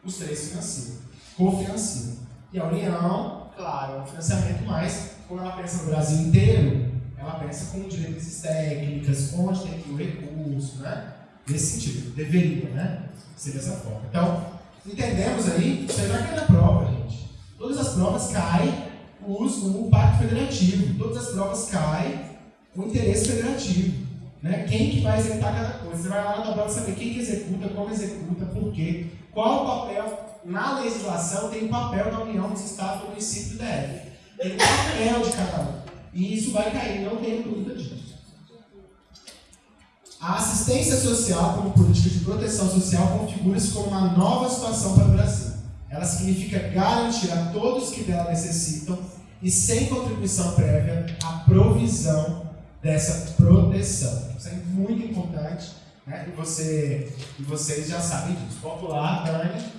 Speaker 1: Os três financiam. Cofinanciam. E a União, claro, é um financiamento mais, quando ela pensa no Brasil inteiro, ela pensa com diretrizes técnicas, onde tem que ir o recurso, né? Nesse sentido. Deveria, né? Ser dessa forma. Então, entendemos aí, isso aí vai cair na prova, gente. Todas as provas caem o Pacto Federativo. Todas as provas caem o interesse federativo. Né? Quem que vai executar cada coisa? Você vai lá na tabela saber quem que executa, como executa, por quê, qual o papel. Na legislação tem o papel da União dos Estados do município do DF. Tem o papel de cada um. E isso vai cair, não tenho dúvida disso. A assistência social como política de proteção social configura-se como uma nova situação para o Brasil. Ela significa garantir a todos que dela necessitam e sem contribuição prévia a provisão dessa proteção. Isso é muito importante né? e, você, e vocês já sabem disso. Popular, Dani.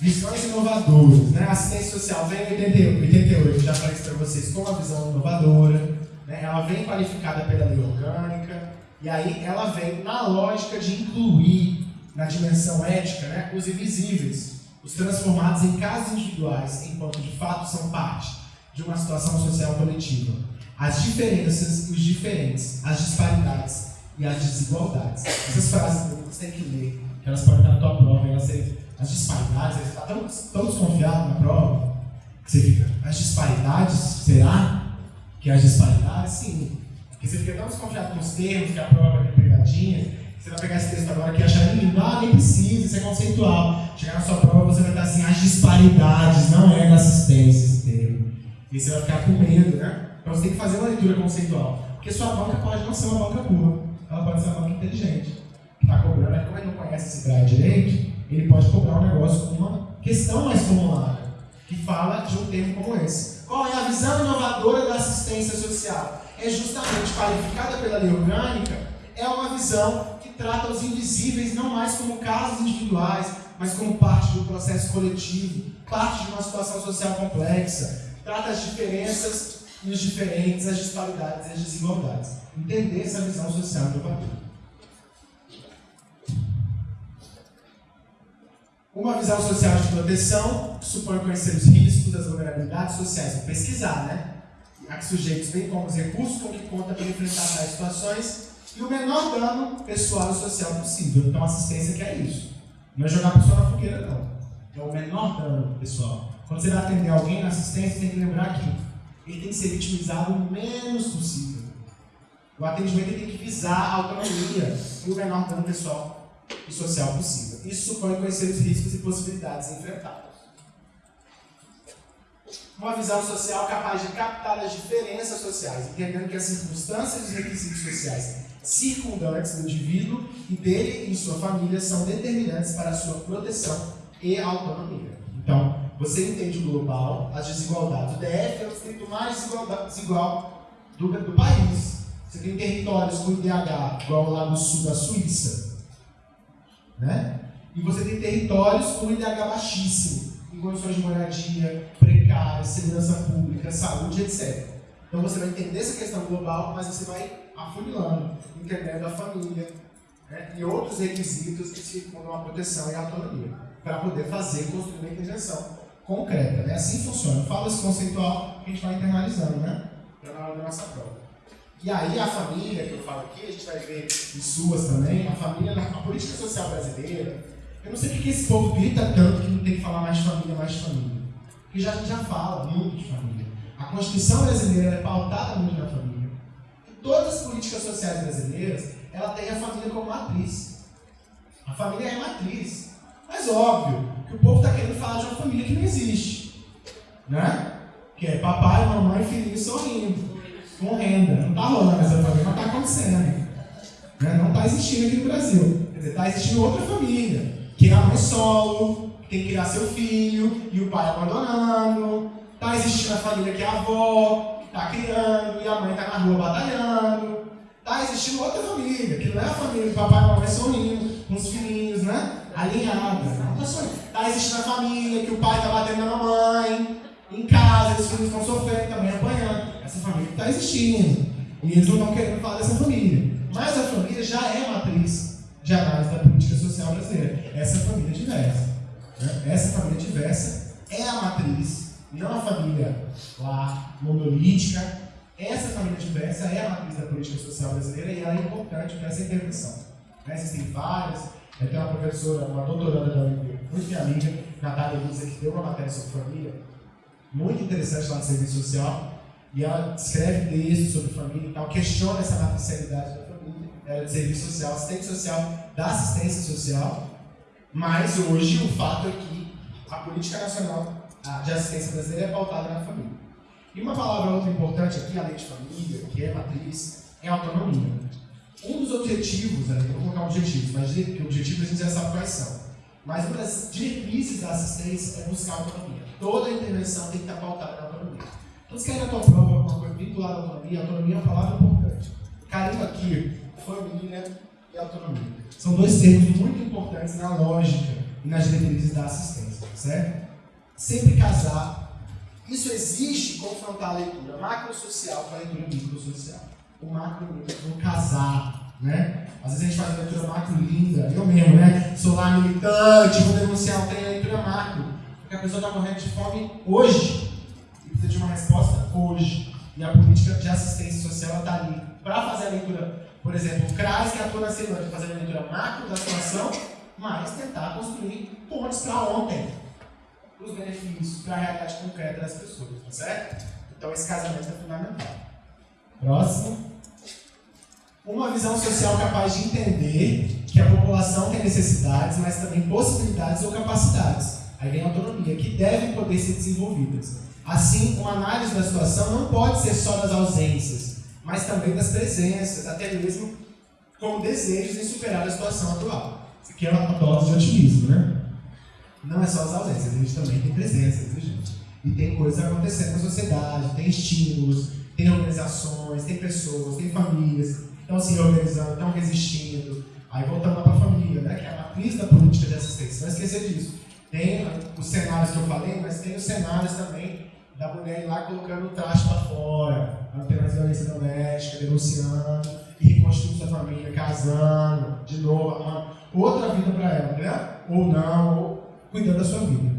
Speaker 1: Visões inovadoras. Né? Assistência social vem em 88, já falei isso para vocês, com uma visão inovadora. Né? Ela vem qualificada pela lei orgânica e aí ela vem na lógica de incluir na dimensão ética né, os invisíveis, os transformados em casos individuais, enquanto de fato são parte de uma situação social coletiva. As diferenças os diferentes, as disparidades e as desigualdades. Essas frases você tem que ler, que elas podem estar na tua prova, elas as disparidades, você está tão, tão desconfiado na prova, que você fica, as disparidades, será que as disparidades? Sim. Porque você fica tão desconfiado com os termos, que a prova é pegadinha, você vai pegar esse texto agora aqui e achar lindo, ah, nem precisa, isso é conceitual. Chegar na sua prova, você vai estar assim, as disparidades, não é da assistência esse termo. E você vai ficar com medo, né? Então você tem que fazer uma leitura conceitual. Porque sua banca pode não ser uma banca burra, ela pode ser uma banca inteligente. Que está cobrando, mas como ele não conhece esse grade direito, ele pode cobrar um negócio com uma questão mais formulada, que fala de um termo como esse. Qual é a visão inovadora da assistência social? É justamente qualificada pela lei orgânica, é uma visão que trata os invisíveis não mais como casos individuais, mas como parte do processo coletivo, parte de uma situação social complexa, trata as diferenças e os diferentes, as disparidades e as desigualdades. Entender essa visão social do inovadora. Uma visão social de proteção supõe conhecer os riscos, as vulnerabilidades sociais. Vou pesquisar, né? A que sujeitos bem como os recursos com que conta para enfrentar tais situações e o menor dano pessoal e social possível. Então, assistência que é isso. Não é jogar a pessoa na fogueira, não. É o menor dano pessoal. Quando você vai atender alguém na assistência, tem que lembrar que ele tem que ser vitimizado o menos possível. O atendimento tem que visar a autonomia e o menor dano pessoal e social possível. Isso supõe conhecer os riscos e possibilidades enfrentados. Uma visão social capaz de captar as diferenças sociais, entendendo que as circunstâncias e os requisitos sociais circundantes do indivíduo e dele e sua família são determinantes para a sua proteção e autonomia. Então, você entende o global, as desigualdades. O DF é o distrito mais desigual do, do país. Você tem territórios com IDH, igual lá no sul da Suíça. Né? E você tem territórios com IDH baixíssimo, em condições de moradia precárias, segurança pública, saúde, etc. Então você vai entender essa questão global, mas você vai afunilando, entendendo a família né? e outros requisitos que circundam a proteção e a autonomia, para poder fazer, construir uma intervenção concreta. Né? Assim funciona. Fala esse conceitual a gente vai internalizando, né? Para na hora da nossa prova. E aí a família, que eu falo aqui, a gente vai ver em suas também, a família, a política social brasileira, eu não sei porque esse povo grita tanto que não tem que falar mais família, mais família. Porque já, a gente já fala muito de família. A Constituição brasileira é pautada muito na família. E todas as políticas sociais brasileiras, ela tem a família como matriz. A família é matriz. Mas óbvio que o povo está querendo falar de uma família que não existe. Né? Que é papai, mamãe, filhinho sorrindo com renda. Não está rolando essa família, não está acontecendo. Né? Não está existindo aqui no Brasil. Quer dizer, está existindo outra família, que é a mãe solo, tem que criar seu filho, e o pai abandonando. Está existindo a família que é a avó, que está criando, e a mãe está na rua batalhando. Está existindo outra família, que não é a família que papai e mamãe são lindos, com os filhinhos, né? Alinhada. Está Está existindo a família que o pai está batendo na mamãe, em casa, os filhos estão sofrendo também, apanhando. Essa família está existindo. E eles não estão querendo falar dessa família. Mas a família já é matriz de análise da política social brasileira. Essa família diversa. Né? Essa família diversa é a matriz, não a família lá monolítica. Essa família diversa é a matriz da política social brasileira e ela é importante para essa intervenção. Né? Existem várias. Eu tenho uma professora, uma doutoranda da UNB, muito minha amiga, Natália que deu uma matéria sobre família muito interessante lá no serviço social, e ela escreve textos sobre família e tal, questiona essa matricialidade da família, ela é de serviço social, assistente social da assistência social, mas hoje o fato é que a política nacional de assistência brasileira é pautada na família. E uma palavra outra importante aqui, além de família, que é matriz, é autonomia. Um dos objetivos, né, vou colocar objetivos, mas que objetivos a gente já sabe quais são. Mas uma das diretrizes da assistência é buscar autonomia. Toda intervenção tem que estar pautada na autonomia. Então, se quer na tua prova alguma coisa vinculada à autonomia, autonomia é uma palavra importante. Carinho aqui, família e autonomia. São dois termos muito importantes na lógica e nas diretrizes da assistência, certo? Sempre casar. Isso exige confrontar a leitura macro-social com a leitura micro-social. O macro e o micro vão casar, né? Às vezes a gente faz uma leitura macro linda, eu mesmo, né? Sou lá militante, vou denunciar, tem a leitura macro. Porque a pessoa está morrendo de fome hoje precisa de uma resposta hoje. E a política de assistência social está ali para fazer a leitura, por exemplo, o CRAS que atua na Ceilândia, fazer a leitura macro da situação, mas tentar construir pontes para ontem, para os benefícios, para a realidade concreta das pessoas, tá certo? Então esse casamento é fundamental. Próximo uma visão social capaz de entender que a população tem necessidades, mas também possibilidades ou capacidades. Aí vem a autonomia, que devem poder ser desenvolvidas. Assim, uma análise da situação não pode ser só das ausências, mas também das presenças, até mesmo com desejos em superar a situação atual. Isso aqui é uma dose de otimismo, né? Não é só as ausências, a gente também tem presenças, viu, gente? E tem coisas acontecendo na sociedade, tem estímulos, tem organizações, tem pessoas, tem famílias estão se organizando, estão resistindo. Aí voltando para a família, né, que é a matriz da política de assistência. Não esquecer disso. Tem os cenários que eu falei, mas tem os cenários também da mulher ir lá colocando o traste para fora, mais violência doméstica, denunciando, e reconstruindo sua família, casando, de novo, arrumando outra vida para ela, né? Ou não, ou cuidando da sua vida.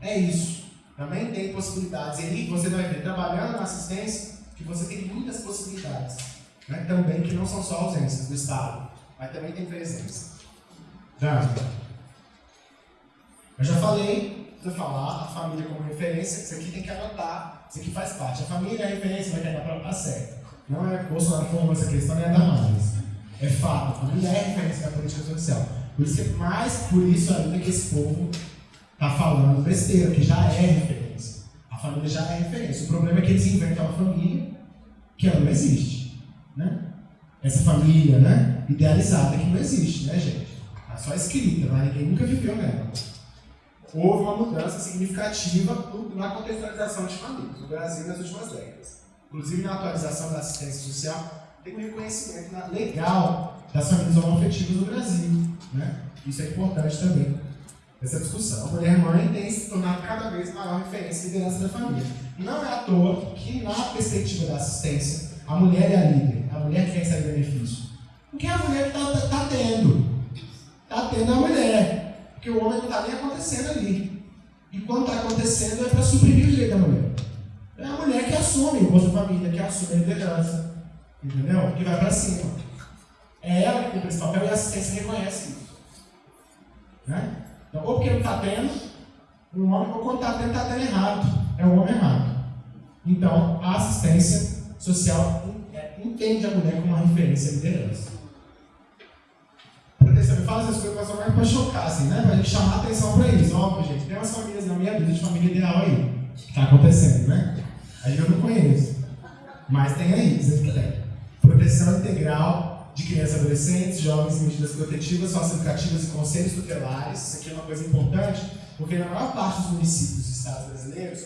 Speaker 1: É isso. Também tem possibilidades. E aí você vai ver, trabalhando na assistência, que você tem muitas possibilidades né, também que não são só ausências do Estado, mas também tem presença. Já. Eu já falei, vou falar, a família como referência, isso aqui tem que anotar, isso aqui faz parte. A família é referência, vai na tá certo. Não é Bolsonaro formou essa questão, nem é mais. É fato, a família é referência da política social. Por isso que, mais por isso ainda que esse povo está falando besteira, que já é referência. A família já é referência. O problema é que eles inventam uma família que ela não existe. Né? Essa família né, idealizada que não existe, né, gente? Está só escrita, mas ninguém nunca viveu nela. Houve uma mudança significativa na contextualização de famílias no Brasil nas últimas décadas. Inclusive na atualização da assistência social, tem um reconhecimento legal das famílias homoafetivas no Brasil. Né? Isso é importante também, essa discussão. A mulher-mãe tem se tornado cada vez maior referência e liderança da família. Não é à toa que, na perspectiva da assistência, a mulher é a líder, a mulher que recebe benefício. Porque a mulher está tá, tá tendo. Está tendo a mulher. Porque o homem não está nem acontecendo ali. E quando está acontecendo é para suprimir o direito da mulher. É a mulher que assume o Bolsa Família, que assume a liderança. Entendeu? Que vai para cima. É ela que cumpre esse papel e a assistência reconhece isso. Né? Então, ou porque não está tendo, um homem, ou quando está tendo, está tendo errado. É o homem errado. Então, a assistência social é, entende a mulher como uma referência à liderança. Proteção, me fala essas coisas, mais para chocar, assim, né? Para a gente chamar a atenção para isso. Óbvio, gente, tem umas famílias na minha vida de família ideal aí. Que está acontecendo, né? Aí eu não conheço. Mas tem aí, dizendo que. Proteção integral de crianças e adolescentes, jovens e medidas protetivas, socioeducativas e conselhos tutelares. Isso aqui é uma coisa importante, porque na maior parte dos municípios e estados brasileiros,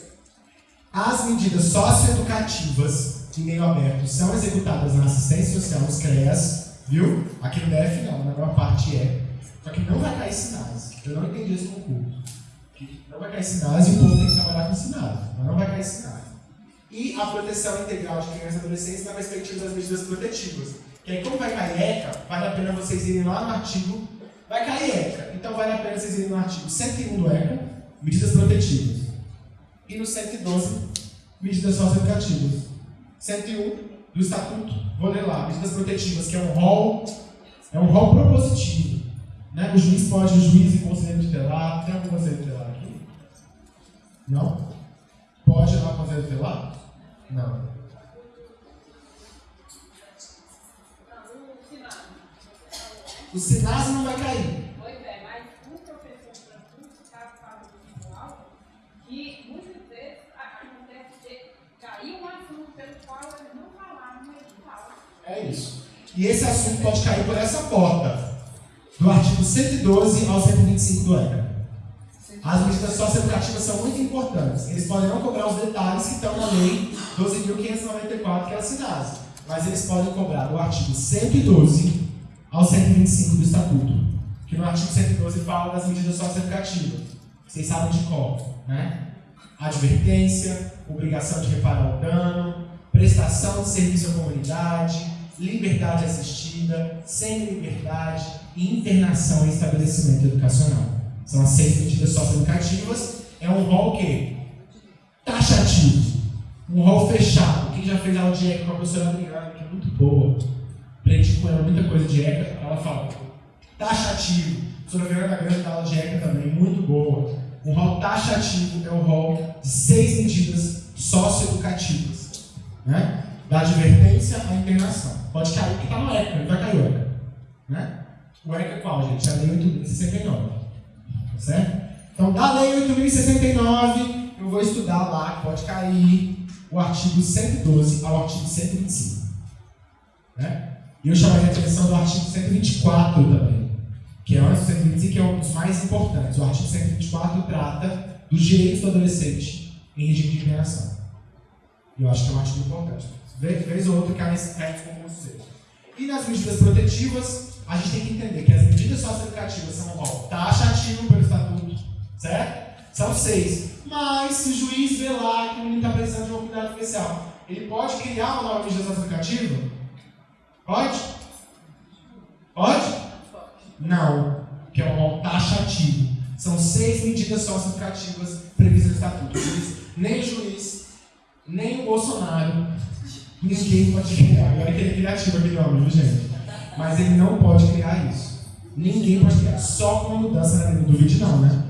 Speaker 1: as medidas socioeducativas de meio aberto são executadas na assistência social, nos CREAS, viu? Aqui no DF não, na maior parte é. Só que não vai cair sinais. Eu não entendi esse concurso. Não vai cair sinais e o povo tem que trabalhar com sinais, mas não vai cair sinais. E a proteção integral de crianças e adolescentes na perspectiva das medidas protetivas que aí, como vai cair ECA, vale a pena vocês irem lá no artigo. Vai cair ECA, então vale a pena vocês irem no artigo 101 do ECA, medidas protetivas. E no 112, medidas socioeducativas. 101 do Estatuto, vou ler lá, medidas protetivas, que é um rol, é um rol propositivo. Né? O juiz pode, o juiz e conselheiro tutelar, tem algum conselheiro tutelar aqui? Não? Pode lá conselheiro tutelar? Não. O sinais não vai cair.
Speaker 4: Pois é, mas o professor Francisco está falando visual que muitas vezes acontece de cair um assunto pelo qual eles não edital.
Speaker 1: É isso. E esse assunto pode cair por essa porta, do artigo 112 ao 125 do ECA. As medidas socioeducativas são muito importantes. Eles podem não cobrar os detalhes que estão na lei 12.594, que é a SINASE. Mas eles podem cobrar do artigo 112 ao 125 do Estatuto, que no artigo 112 fala das medidas socioeducativas. Vocês sabem de qual, né? Advertência, obrigação de reparar o dano, prestação de serviço à comunidade, liberdade assistida, semi-liberdade e internação em estabelecimento educacional. São as seis medidas socioeducativas. É um rol que taxativo, um rol fechado. Quem já fez aula de ECA com a professora Adriana, que é muito boa, aprendi com ela muita coisa de ECA, ela fala, taxativo. A professora Fernanda Grande dá aula de ECA também, muito boa. Um rol taxativo é o rol de seis medidas socioeducativas. Né? Da advertência à internação. Pode cair, que está no ECA, não vai cair o ECA. Né? O ECA é qual, gente? É a Lei 8.069. Tá certo? Então, da Lei 8.069, eu vou estudar lá, pode cair o artigo 112 ao artigo 125. Né? E eu chamaria a atenção do artigo 124 também, que é o 125 que é um dos mais importantes. O artigo 124 trata dos direitos do adolescente em regime de liberação. E eu acho que é um artigo importante. Vez ou outra cai nesse concurso E nas medidas protetivas, a gente tem que entender que as medidas socioeducativas são ó, taxativo pelo estatuto, certo? São seis. Mas se o juiz vê lá que o menino está precisando de um cuidado especial, ele pode criar uma nova medida socioeducativa? Pode? Pode? Não, que é um taxativo. São seis medidas socioeducativas previstas no estatuto. Nem o juiz, nem o Bolsonaro, ninguém pode criar. Agora que ele é criativo aquele homem, viu, gente? Mas ele não pode criar isso. Ninguém pode criar. Só com uma mudança na lei. Não duvide não, né?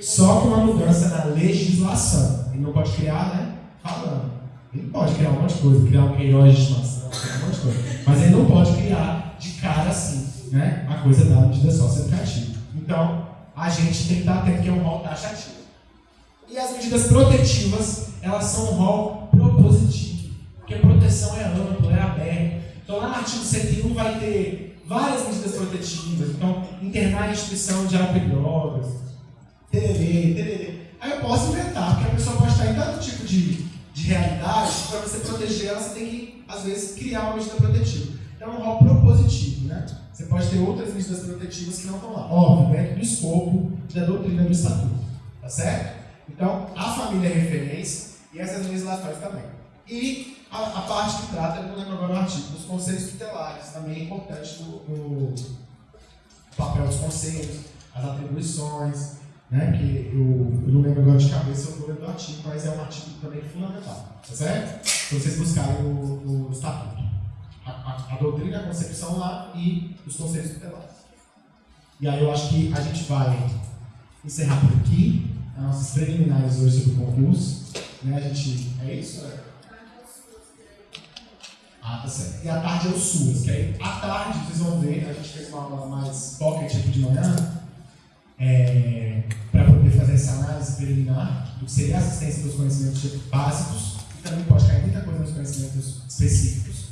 Speaker 1: Só com uma mudança na legislação. Ele não pode criar, né? Falando. Ele pode criar um monte de coisa, criar um Queiroz de estimação, um monte de coisa. Mas ele não pode criar de cara assim, né? A coisa da medida socioeducativa. Então, a gente tem que estar atento que é um rol taxativo. E as medidas protetivas, elas são um rol propositivo. Porque proteção é amplo, é aberto. Então, lá no artigo 101 vai ter várias medidas protetivas. Então, internar em instituição de álcool e drogas. Aí eu posso inventar, porque a pessoa pode estar em tanto tipo de, de realidade, para você proteger ela, você tem que, às vezes, criar uma medida protetiva. Então, é um rol propositivo, né? Você pode ter outras medidas protetivas que não estão lá. Óbvio, dentro do escopo da doutrina do Estatuto. Tá certo? Então, a família é referência e essas legislações também. E a, a parte que trata, eu não lembro agora o artigo, dos conselhos tutelares, também é importante no, papel dos conselhos, as atribuições, né? Que eu, eu não lembro agora de cabeça o número do artigo, mas é um artigo também fundamental, tá certo? Se vocês buscarem no, no Estatuto. A, a, a, doutrina, a concepção lá e os conselhos tutelares. E aí eu acho que a gente vai encerrar por aqui as nossas preliminares hoje sobre o concurso. Né? A gente. É isso? É? Ah, tá certo. E a tarde é o SUAS, que aí à tarde vocês vão ver, a gente fez uma aula mais pocket aqui de manhã, é, para poder fazer essa análise preliminar do que seria a assistência dos conhecimentos básicos, e também pode cair muita coisa nos conhecimentos específicos.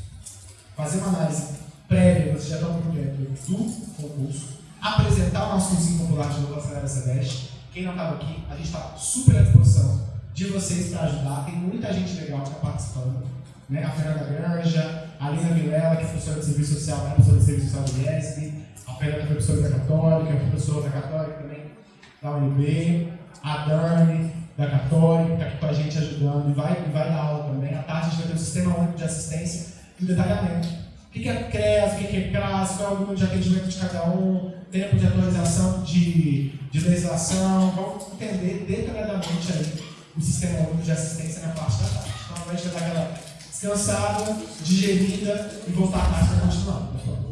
Speaker 1: Fazer uma análise prévia, vocês já estão por dentro do concurso, apresentar o nosso cursinho popular de novo da SEDEST. Quem não estava aqui, a gente está super à disposição de vocês para ajudar. Tem muita gente legal que está participando. Né? A Fernanda Granja, a Lina Vilela, que é professora de serviço social, é professora de serviço social do IESB, a Fernanda é professora da Católica, é professora da Católica também da UNB, a Dani da Católica, que está aqui com a gente ajudando e vai, e vai dar aula também. À tarde a gente vai ter um sistema único de assistência e detalhamento. O que é CREAS, o que é CRAS, qual é o número de atendimento de cada um, tempo de atualização de, de legislação, vamos entender detalhadamente aí o sistema único de assistência na parte da tarde. Então, a gente vai dar aquela descansada, digerida e voltar à tarde para continuar.